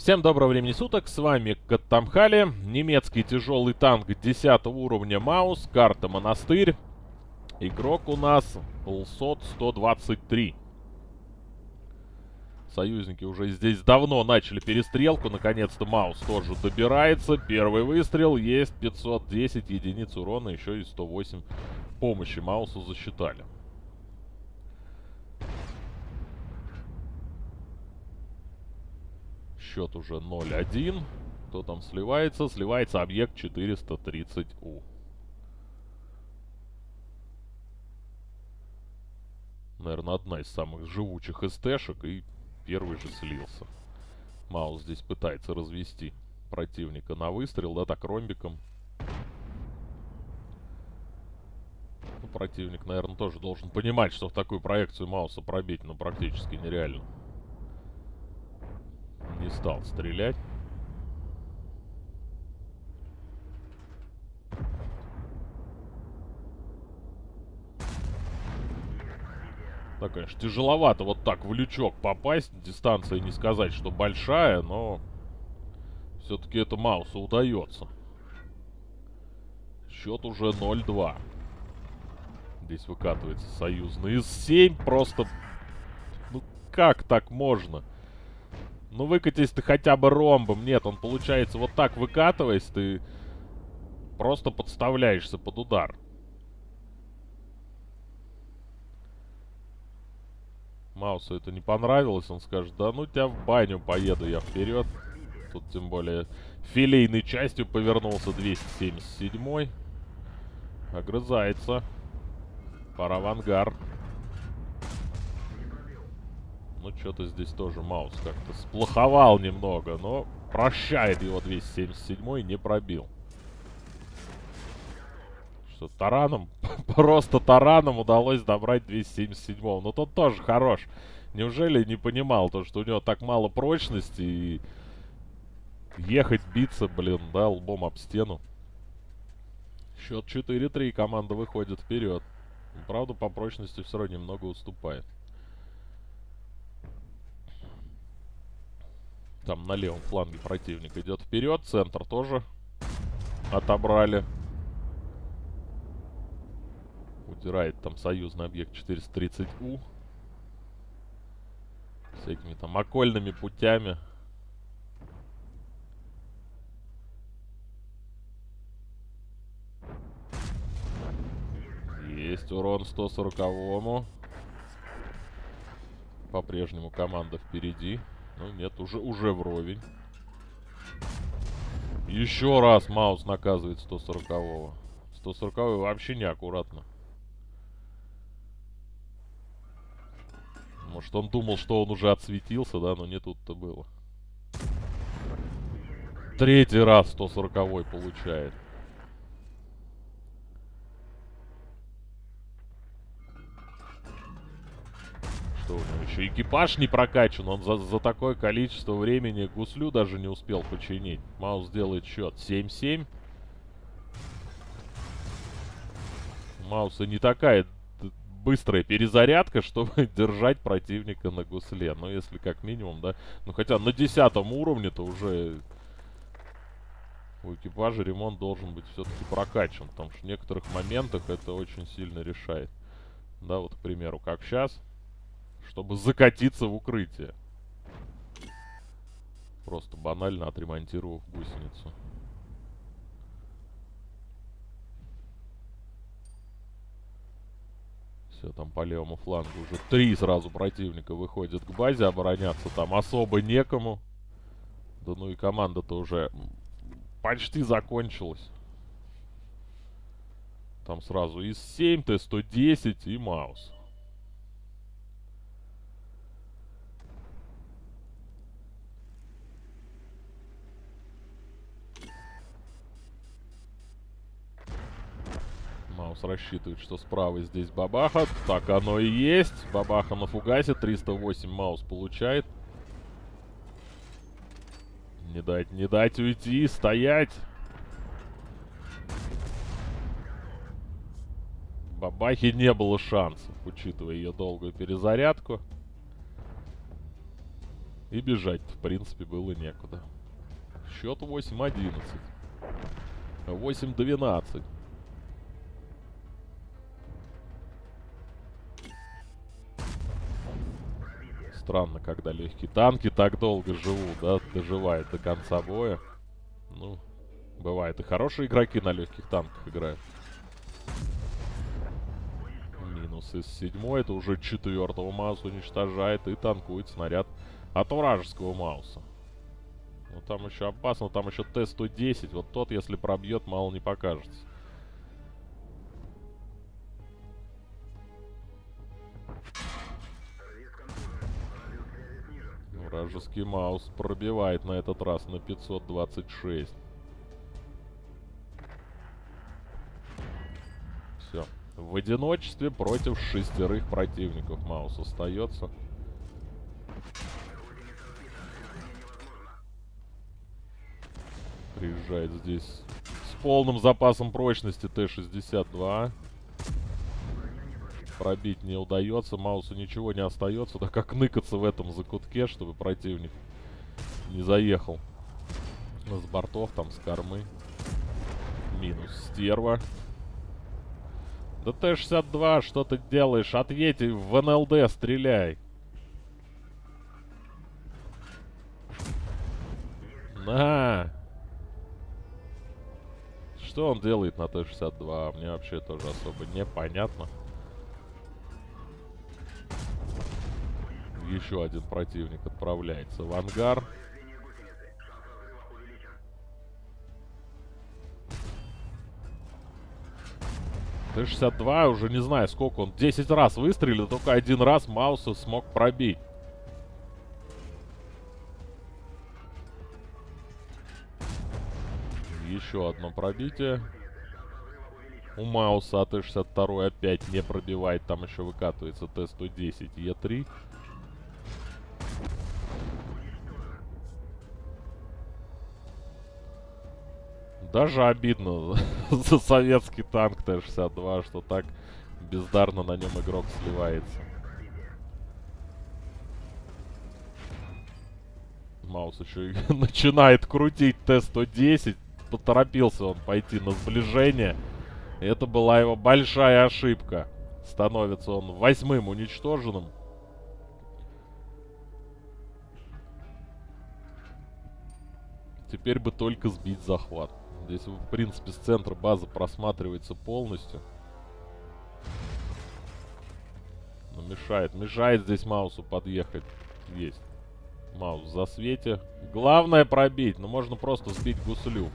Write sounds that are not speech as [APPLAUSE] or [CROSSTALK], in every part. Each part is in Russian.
Всем доброго времени суток, с вами Каттамхали, немецкий тяжелый танк 10 уровня Маус, карта Монастырь. Игрок у нас Лсот 123. Союзники уже здесь давно начали перестрелку, наконец-то Маус тоже добирается. Первый выстрел, есть 510 единиц урона, еще и 108 помощи Маусу засчитали. Счет уже 0-1. Кто там сливается? Сливается объект 430У. Наверное, одна из самых живучих СТшек. И первый же слился. Маус здесь пытается развести противника на выстрел, да, так ромбиком. Ну, противник, наверное, тоже должен понимать, что в такую проекцию Мауса пробить, ну, практически нереально не стал стрелять. Так, конечно, тяжеловато вот так в лючок попасть. Дистанция не сказать, что большая, но все-таки это Маусу удается. Счет уже 0-2. Здесь выкатывается союзный из 7. Просто... Ну, как так можно? Ну выкатись ты хотя бы ромбом. Нет, он получается вот так выкатываясь, ты просто подставляешься под удар. Маусу это не понравилось, он скажет, да ну тебя в баню поеду я вперед. Тут тем более филейной частью повернулся 277 -й. Огрызается. Ангар. Ну, что-то здесь тоже Маус как-то сплоховал немного, но прощает его 277 и не пробил. Что тараном, [LAUGHS] просто тараном удалось добрать 277 -го. Но тот тоже хорош. Неужели не понимал то, что у него так мало прочности и ехать, биться, блин, да, лбом об стену. Счет 4-3, команда выходит вперед. Правда, по прочности все равно немного уступает. Там на левом фланге противник идет вперед. Центр тоже отобрали. Удирает там союзный объект 430У. Всякими там окольными путями. Есть урон 140-му. По-прежнему команда впереди. Ну нет, уже, уже вровень. Еще раз Маус наказывает 140-го. 140 вообще неаккуратно. Может он думал, что он уже отсветился, да, но не тут-то было. Третий раз 140 получает. У него еще экипаж не прокачан. Он за, за такое количество времени гуслю даже не успел починить. Маус делает счет 7-7. Мауса не такая быстрая перезарядка, [LAUGHS] чтобы держать противника на гусле. Ну, если как минимум, да. Ну, хотя на десятом уровне-то уже у экипажа ремонт должен быть все-таки прокачан. Потому что в некоторых моментах это очень сильно решает. Да, вот, к примеру, как сейчас чтобы закатиться в укрытие. Просто банально отремонтировав гусеницу. Все, там по левому флангу уже три сразу противника выходят к базе. Обороняться там особо некому. Да ну и команда-то уже почти закончилась. Там сразу из 7, Т-110 и Маус. Маус рассчитывает, что справа здесь Бабаха. Так оно и есть. Бабаха на фугасе. 308 Маус получает. Не дать, не дать уйти. Стоять. Бабахи не было шансов, учитывая ее долгую перезарядку. И бежать в принципе, было некуда. Счет 8-11. 8-12. Странно, когда легкие танки так долго живут, да, доживают до конца боя. Ну, бывает и хорошие игроки на легких танках играют. Минус из седьмой, это уже четвертого Мауса уничтожает и танкует снаряд от вражеского Мауса. Ну, там еще опасно, там еще Т-110, вот тот, если пробьет, мало не покажется. Вражеский Маус пробивает на этот раз на 526. Все. В одиночестве против шестерых противников Маус остается. Приезжает здесь с полным запасом прочности Т-62. Пробить не удается, Маусу ничего не остается, так как ныкаться в этом закутке, чтобы противник не заехал с бортов, там, с кормы. Минус стерва. Да Т-62, что ты делаешь? Отъедь в НЛД, стреляй. На! Что он делает на Т-62? Мне вообще тоже особо непонятно. Еще один противник отправляется в ангар. Т-62 уже не знаю сколько он. 10 раз выстрелил, только один раз Мауса смог пробить. Еще одно пробитие. У Мауса АТ-62 опять не пробивает. Там еще выкатывается Т-110 Е3. Даже обидно [LAUGHS] за советский танк Т-62, что так бездарно на нем игрок сливается. Маус еще [LAUGHS] начинает крутить Т-110 поторопился он пойти на сближение. Это была его большая ошибка. Становится он восьмым уничтоженным. Теперь бы только сбить захват. Здесь, в принципе, с центра базы просматривается полностью. Но мешает. Мешает здесь Маусу подъехать. Есть. Маус в засвете. Главное пробить. Но можно просто сбить гуслю.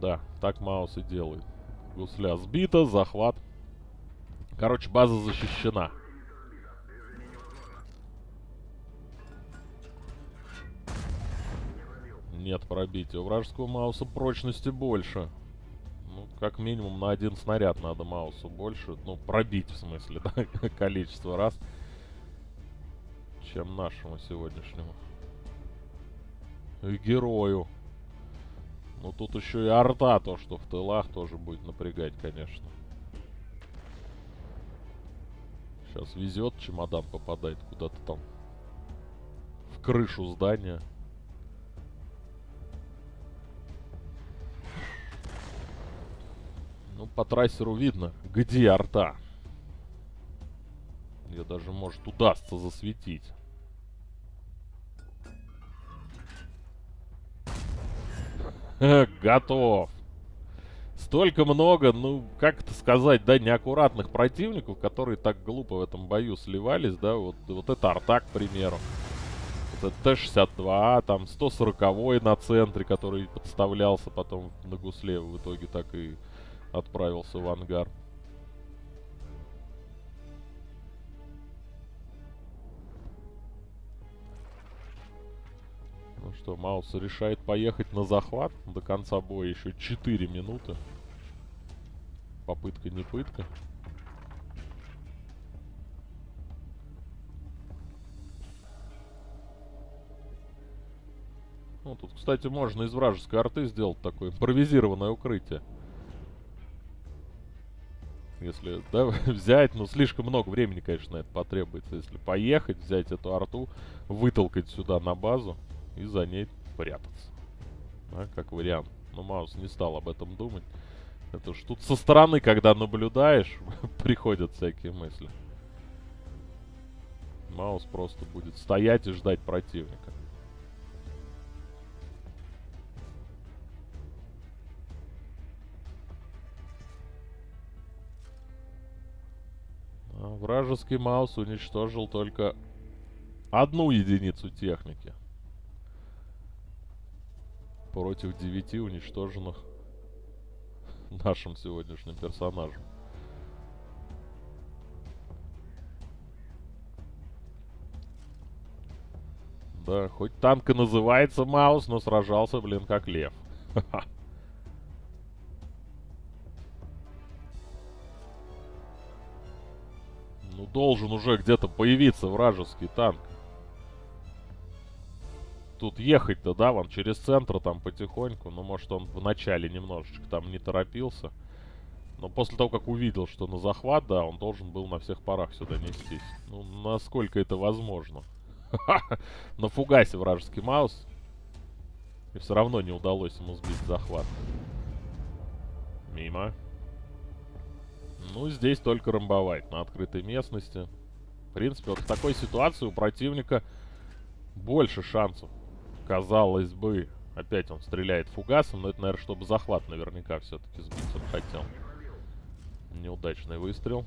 Да, так Маус и делает. Гусля сбита, захват. Короче, база защищена. Нет пробития. У вражеского Мауса прочности больше. Ну, как минимум на один снаряд надо Маусу больше. Ну, пробить в смысле, [LAUGHS] да, количество раз. Чем нашему сегодняшнему. И герою. Ну тут еще и арта, то, что в тылах тоже будет напрягать, конечно. Сейчас везет, чемодан попадает куда-то там. В крышу здания. Ну, по трассеру видно, где арта. Ее даже, может, удастся засветить. [LAUGHS] Готов. Столько много, ну, как это сказать, да, неаккуратных противников, которые так глупо в этом бою сливались, да, вот, вот это арта, к примеру. Вот это Т-62, там 140 на центре, который подставлялся потом на гусле, в итоге так и отправился в ангар. Ну что, Маус решает поехать на захват. До конца боя еще 4 минуты. Попытка не пытка. Ну, тут, кстати, можно из вражеской арты сделать такое импровизированное укрытие. Если, [LAUGHS] да, взять, ну, слишком много времени, конечно, это потребуется. Если поехать, взять эту арту, вытолкать сюда на базу и за ней прятаться. Да, как вариант. Но Маус не стал об этом думать. Это ж тут со стороны, когда наблюдаешь, [LAUGHS] приходят всякие мысли. Маус просто будет стоять и ждать противника. Вражеский Маус уничтожил только одну единицу техники. Против девяти уничтоженных нашим сегодняшним персонажем. Да, хоть танк и называется Маус, но сражался, блин, как лев. Ну, [LAUGHS] должен уже где-то появиться вражеский танк. Тут ехать-то, да, вон через центр там потихоньку. Ну, может, он вначале немножечко там не торопился. Но после того, как увидел, что на захват, да, он должен был на всех парах сюда нестись. Ну, насколько это возможно. На фугасе вражеский маус. И все равно не удалось ему сбить захват. Мимо. Ну, здесь только ромбовать на открытой местности. В принципе, вот в такой ситуации у противника больше шансов. Казалось бы. Опять он стреляет фугасом, но это, наверное, чтобы захват наверняка все-таки сбить он хотел. Неудачный выстрел.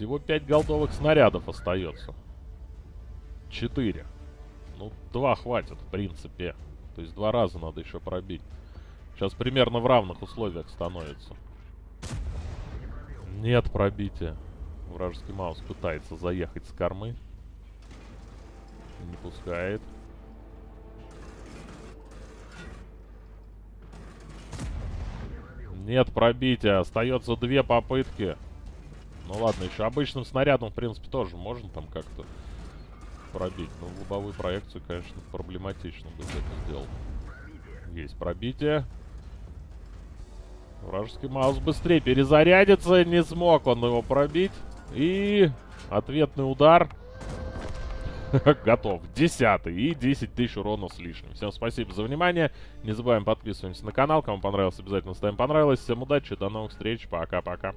Всего 5 голдовых снарядов остается. 4. Ну, два хватит, в принципе. То есть два раза надо еще пробить. Сейчас примерно в равных условиях становится. Нет пробития. Вражеский маус пытается заехать с кормы. Не пускает. Нет пробития. Остается две попытки. Ну ладно, еще обычным снарядом, в принципе, тоже можно там как-то пробить. Но в лобовую проекцию, конечно, проблематично быть это сделать. Есть пробитие. Вражеский маус быстрее перезарядится. Не смог он его пробить. И ответный удар. [LAUGHS] Готов. Десятый. И 10 тысяч урона с лишним. Всем спасибо за внимание. Не забываем подписываться на канал. Кому понравилось, обязательно ставим понравилось. Всем удачи. До новых встреч. Пока-пока.